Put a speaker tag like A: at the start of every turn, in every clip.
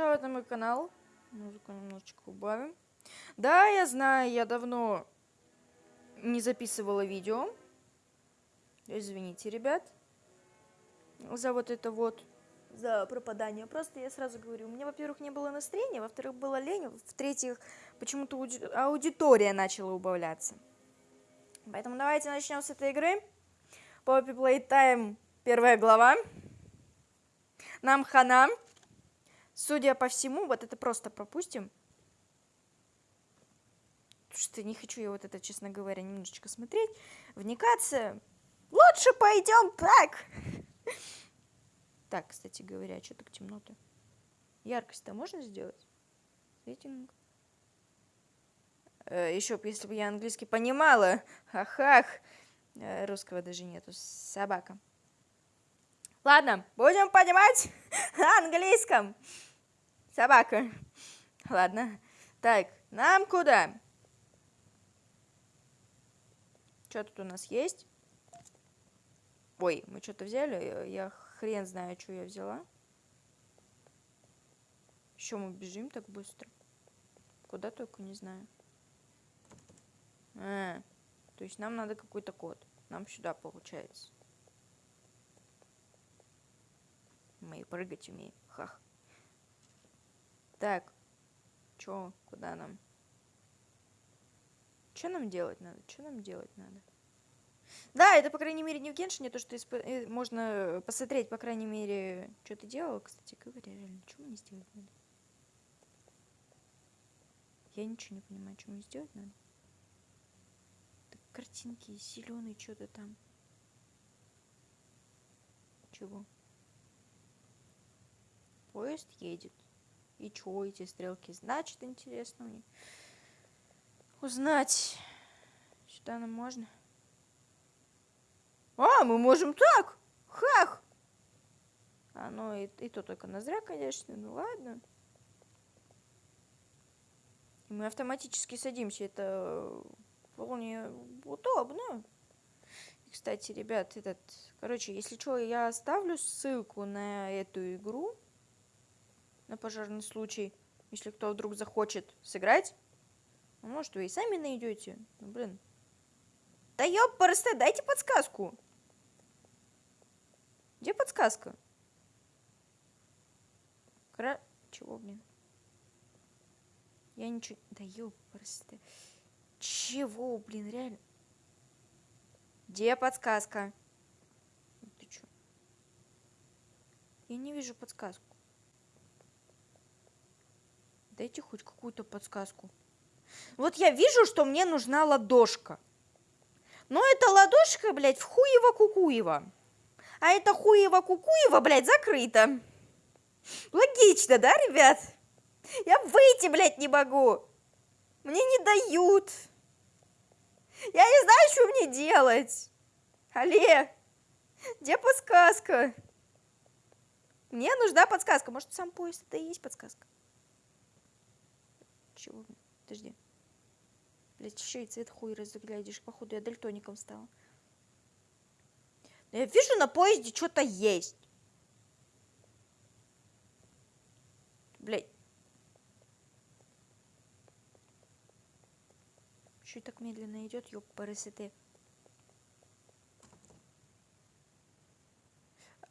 A: пожаловать на мой канал. Музыку немножечко убавим. Да, я знаю, я давно не записывала видео. Извините, ребят, за вот это вот, за пропадание. Просто я сразу говорю, у меня, во-первых, не было настроения, во-вторых, было лень, в-третьих, почему-то аудитория начала убавляться. Поэтому давайте начнем с этой игры. Poppy Playtime, первая глава. Нам хана. Судя по всему, вот это просто пропустим. Потому что не хочу я вот это, честно говоря, немножечко смотреть, вникаться. Лучше пойдем так. Так, кстати говоря, а что так темно-то? Яркость-то можно сделать? Сеттинг. Э, еще, если бы я английский понимала. Ах-ах. Э, русского даже нету. Собака. Ладно, будем понимать на английском. Собака. Ладно. Так, нам куда? Что тут у нас есть? Ой, мы что-то взяли? Я хрен знаю, что я взяла. Еще мы бежим так быстро. Куда только не знаю. А, то есть нам надо какой-то код. Нам сюда получается. Мы прыгать умеем. Хах. Так. Чё? Куда нам? Что нам делать надо? Что нам делать надо? Да, это, по крайней мере, не в Геншине, то, что исп... Э, можно посмотреть, по крайней мере, что ты делал, кстати говоря, реально, что мне сделать надо? Я ничего не понимаю, что мне сделать надо. Так, картинки зеленые, что-то там. Чего? Поезд едет. И что эти стрелки значат, интересно мне узнать. Сюда нам можно? А, мы можем так! Хах! А, ну и, и то только на зря, конечно, ну ладно. Мы автоматически садимся, это вполне удобно. Кстати, ребят, этот, короче, если что, я оставлю ссылку на эту игру на пожарный случай, если кто вдруг захочет сыграть. Ну, может, вы и сами найдете. Ну, блин. Да ёпарасте, дайте подсказку. Где подсказка? Кра... Чего, блин? Я ничего... Да ёпарасте. Чего, блин, реально? Где подсказка? Ты чё? Я не вижу подсказку. Дайте хоть какую-то подсказку. Вот я вижу, что мне нужна ладошка. Но эта ладошка, блядь, в хуево-кукуево. А это хуево-кукуево, блядь, закрыто. Логично, да, ребят? Я выйти, блядь, не могу. Мне не дают. Я не знаю, что мне делать. Алле, где подсказка? Мне нужна подсказка. Может, сам поезд это и есть подсказка? Чего? Подожди. Блять, еще и цвет хуй разглядишь. Походу, я дальтоником стала. Но я вижу, на поезде что-то есть. Блять. Что так медленно идет, ёб параситы.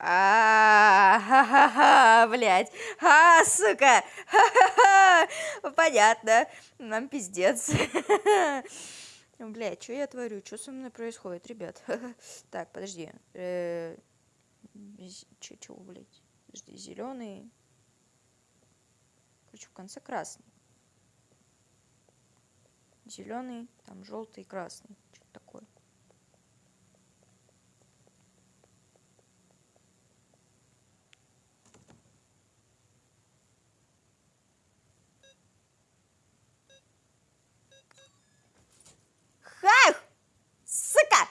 A: А, ха-ха-ха, блядь. А, сука. Ха-ха-ха. Понятно. Нам пиздец. Блядь, что я творю? Что со мной происходит, ребят? Так, подожди. Э, че, чего, блядь? Подожди, зеленый. Короче, в конце красный. Зеленый, там желтый, красный. Что-то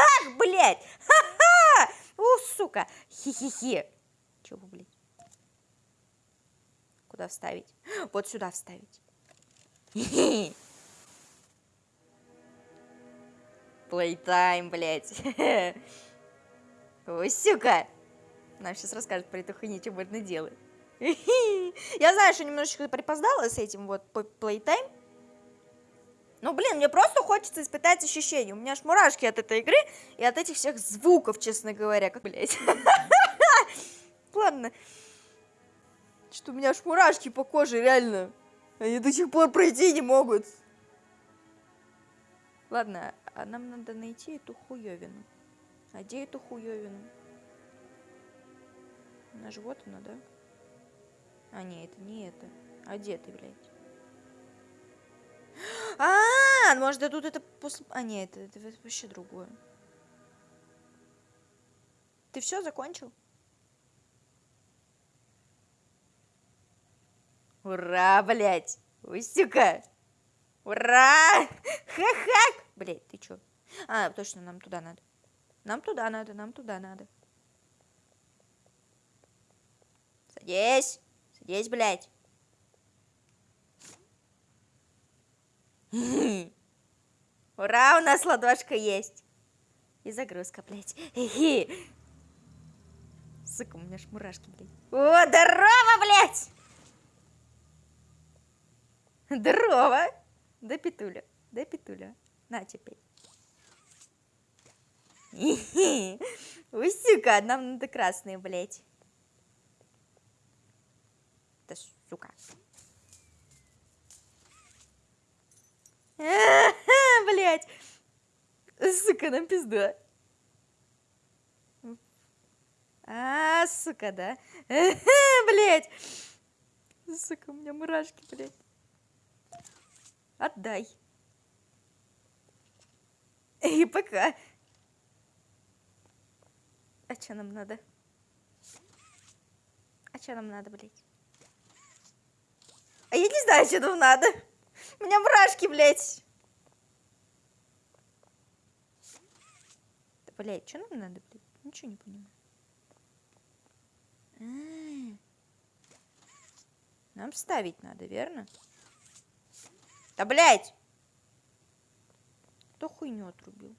A: такое. блядь! Ха-ха! У, сука! Хи-хи-хи! Чего, блядь? Куда вставить? Вот сюда вставить. Playtime, блядь. О, сука! Нам сейчас расскажет про эту хуйню, что можно делать. Я знаю, что немножечко припоздала с этим вот Playtime. Ну, блин, мне просто хочется испытать ощущения. У меня аж мурашки от этой игры и от этих всех звуков, честно говоря. Как, блядь. Ладно. Что у меня аж мурашки по коже, реально. Они до сих пор пройти не могут. Ладно, а нам надо найти эту хуёвину. А где эту хуёвину? Она же вот она, да? А, нет, это не это. А где ты, блядь? А, может, тут это после... А, нет, это, это вообще другое. Ты все закончил? Ура, блядь! Устюка! Ура! Ха-ха! Блядь, ты чё? А, точно, нам туда надо. Нам туда надо, нам туда надо. Садись! Садись, блядь! Ура, у нас ладошка есть. И загрузка, блядь. Сука, у меня ж мурашки, блядь. О, здорово, блядь! Здорово! Да, Петуля, да, Петуля. На, теперь. Ой, сука, нам надо красные, блядь. Да, сука. Блять. Сука, нам пизда. А, сука, да? Блять. Сука, у меня мурашки, блять. Отдай. И пока. А что нам надо? А что нам надо, блять? А я не знаю, что нам надо. У меня мурашки, блядь. Да, блядь, что нам надо, блядь? Ничего не понимаю. А. Нам ставить надо, верно? Да, блядь! Кто хуйню отрубил?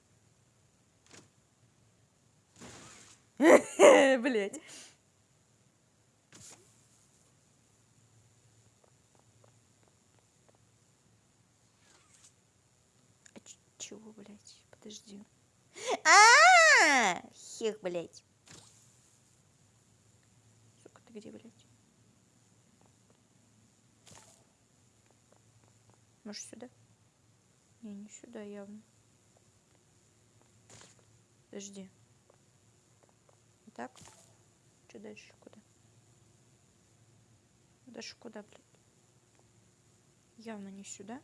A: Блять. чего, блядь? Подожди. А! Хех, блядь. Сука, ты где, блядь? Может, сюда? Не, не сюда явно. Подожди. Так. Что дальше? Куда? Дальше куда, блядь? Явно не сюда.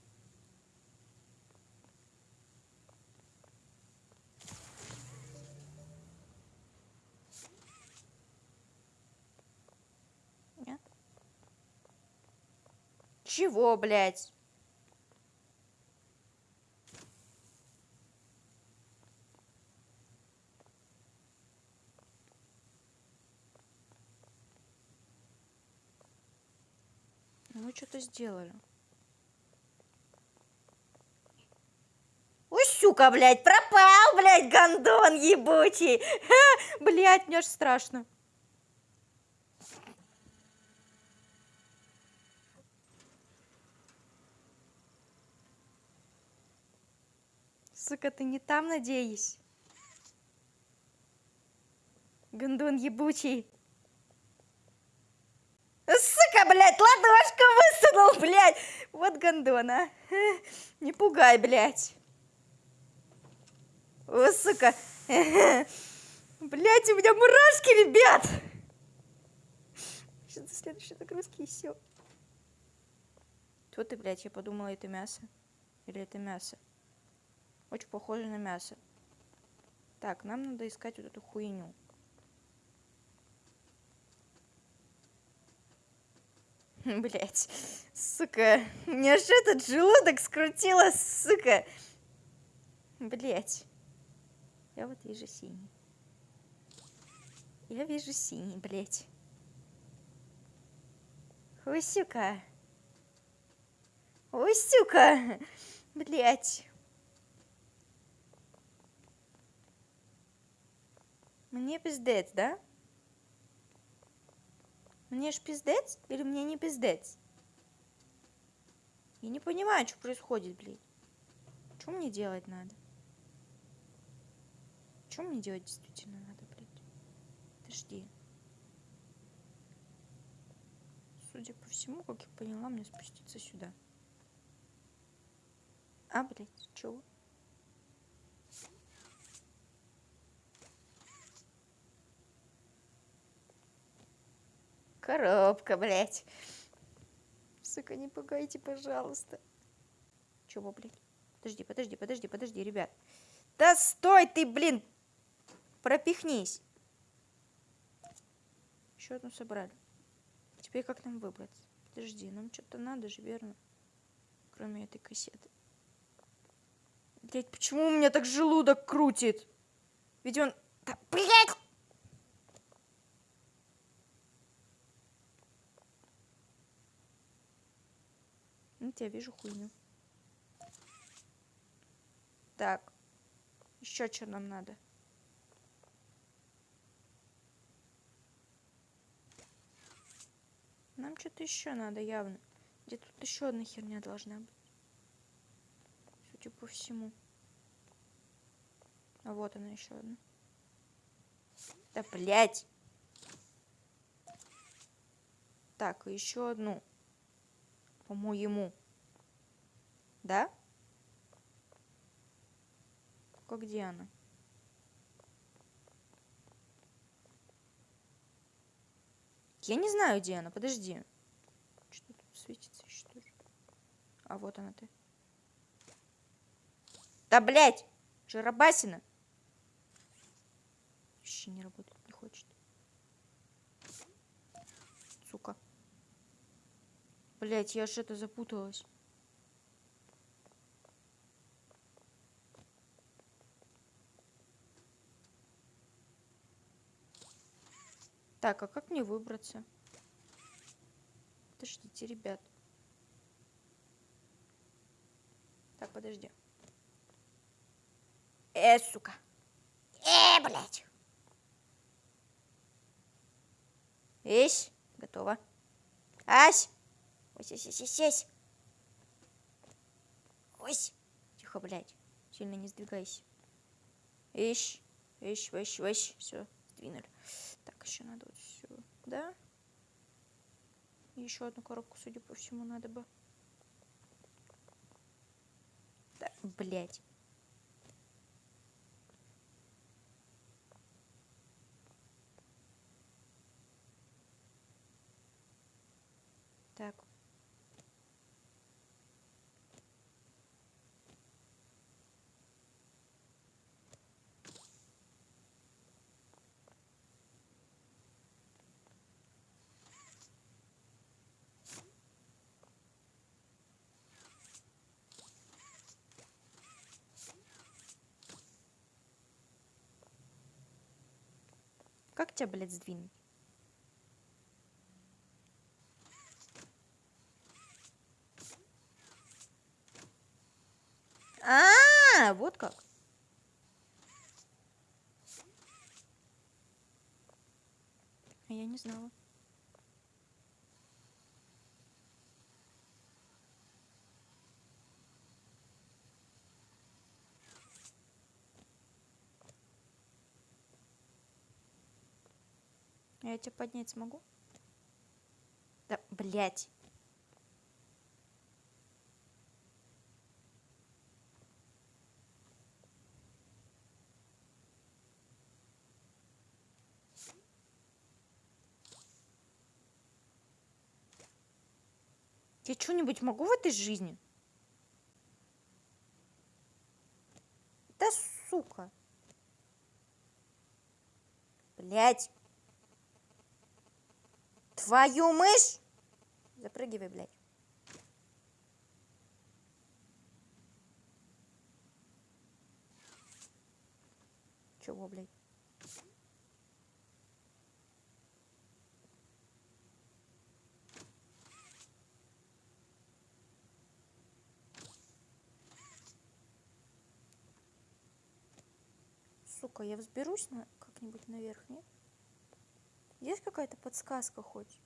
A: Чего, блядь? Мы что-то сделали. Ой, сука, блядь, пропал, блядь, гондон ебучий. Ха, блядь, мне аж страшно. Сука, ты не там, надеюсь? Гондон ебучий. Сука, блядь, ладошку высунул, блядь. Вот гондон, а. Не пугай, блядь. О, сука. Блядь, у меня мурашки, ребят. Сейчас до следующей нагрузки и все. Что ты, блядь, я подумала, это мясо. Или это мясо? Очень похоже на мясо. Так, нам надо искать вот эту хуйню. Блять, сука, мне аж этот желудок скрутило, сука. Блять, я вот вижу синий. Я вижу синий, блять. Усюка. Усюка. Блять. Мне пиздец, да? Мне ж пиздец или мне не пиздец? Я не понимаю, что происходит, блядь. Что мне делать надо? Что мне делать действительно надо, блядь? Подожди. Судя по всему, как я поняла, мне спуститься сюда. А, блядь, чего? Коробка, блядь. Сука, не пугайте, пожалуйста. Чего, блядь? Подожди, подожди, подожди, подожди, ребят. Да стой ты, блин! Пропихнись. Еще одну собрали. Теперь как нам выбраться? Подожди, нам что-то надо же, верно? Кроме этой кассеты. Блять, почему у меня так желудок крутит? Ведь он... Да, блядь! Ну, я вижу хуйню. Так. Еще что нам надо? Нам что-то еще надо явно. Где тут еще одна херня должна быть. Судя по всему. А вот она еще одна. Да блять. Так, еще одну. По-моему. Да? Как где она? Я не знаю, где она. Подожди. Что тут светится что ли? А вот она ты. Да, блядь! Жиробасина! Вообще не работает, не хочет. Сука. Блять, я же это запуталась. Так, а как мне выбраться? Подождите, ребят. Так, подожди. Э, сука. Э, блядь. Есть. Готово. Ась. Ось, ось, ось, ось, ось. Ось. Тихо, блядь. Сильно не сдвигайся. Ищ. Ищ, ищ, ищ. Все, сдвинули. Так, еще надо вот сюда. еще одну коробку, судя по всему, надо бы. Так, блядь. Как тебя, блядь, сдвинуть? А, -а, а, вот как. Я не знала. Я тебя поднять смогу? Да, блядь. Я что-нибудь могу в этой жизни? Да сука. Блять. Твою мышь! Запрыгивай, блядь. Чего, блядь? Сука, я взберусь на как-нибудь наверх, нет? Есть какая-то подсказка хоть?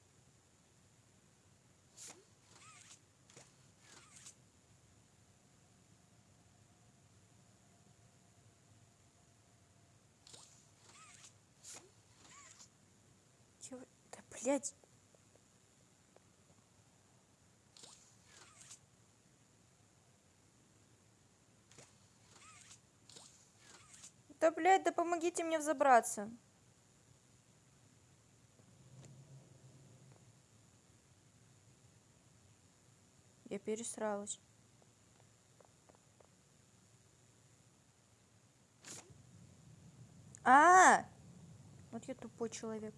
A: Чего? Да, блядь. Да, блядь, да помогите мне взобраться. Пересралась. А, вот я тупой человек.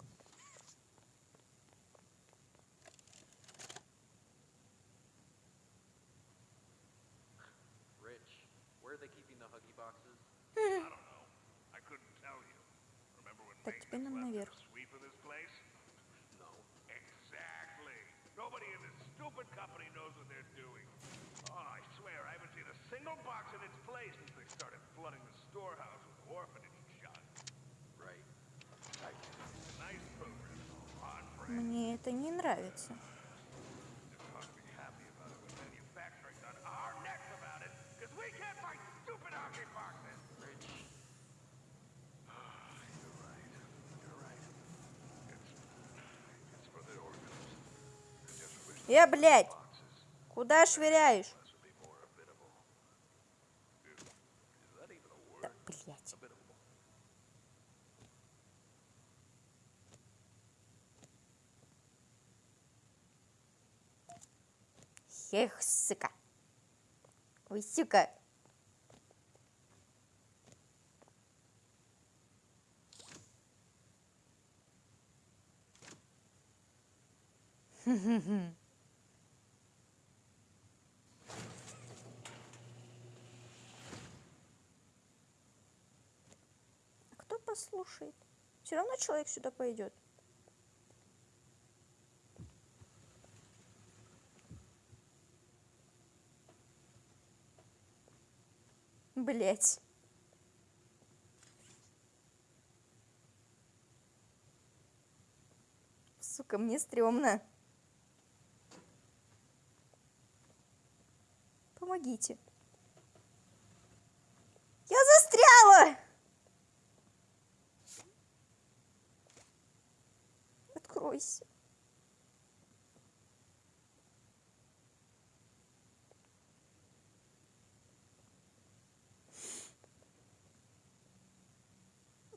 A: Нравится. Э, блядь! Куда швыряешь? Да, блядь. Эх, сука. Ой, сука. Хм-хм-хм. послушает. Все равно человек сюда пойдет. Блять. Сука, мне стрёмно. Помогите. Я застряла! Откройся.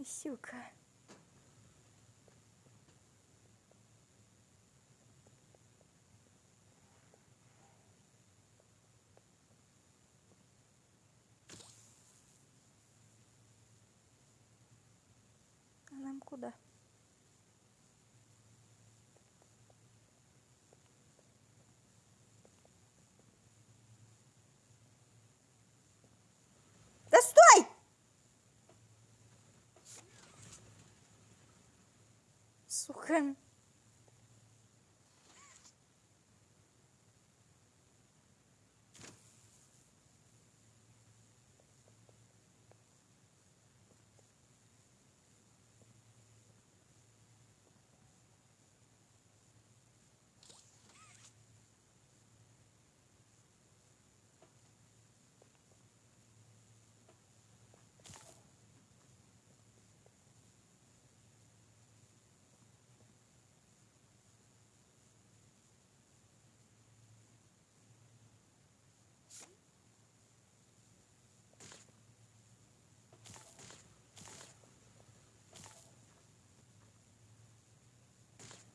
A: Сюка. А нам куда? Сука.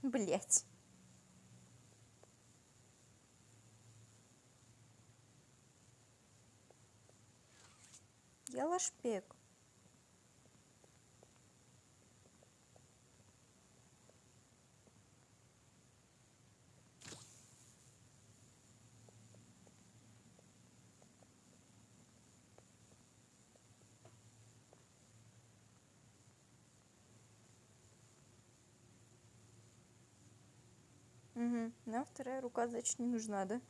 A: Блять. Я лашпек. Угу. Нам вторая рука, значит, не нужна, да?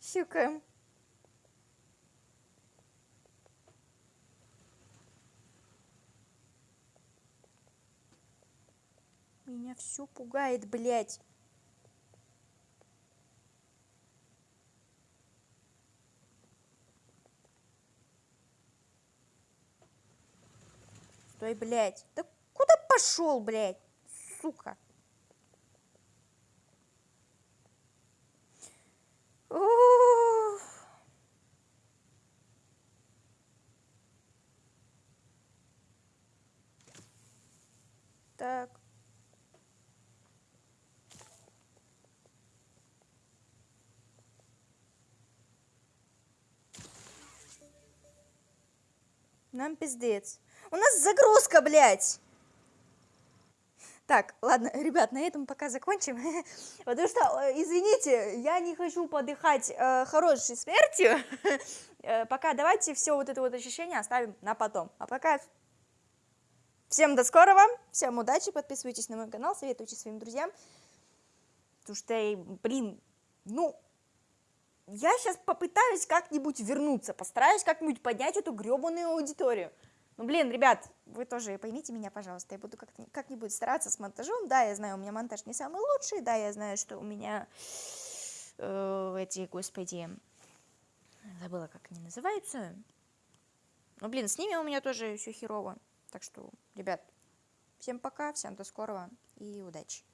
A: Щукаем. Меня все пугает, блядь. Стой, блядь. Да куда пошел, блядь? Сука. Ух. Так. Нам пиздец. У нас загрузка, блядь. Так, ладно, ребят, на этом пока закончим. Потому что, э, извините, я не хочу подыхать э, хорошей смертью. Э, пока давайте все вот это вот ощущение оставим на потом. А пока всем до скорого, всем удачи, подписывайтесь на мой канал, советуйте своим друзьям. Потому что, блин, ну, я сейчас попытаюсь как-нибудь вернуться, постараюсь как-нибудь поднять эту гребаную аудиторию. Ну, блин, ребят, вы тоже поймите меня, пожалуйста, я буду как-нибудь стараться с монтажом. Да, я знаю, у меня монтаж не самый лучший, да, я знаю, что у меня э, эти, господи, забыла, как они называются. Ну, блин, с ними у меня тоже все херово. Так что, ребят, всем пока, всем до скорого и удачи.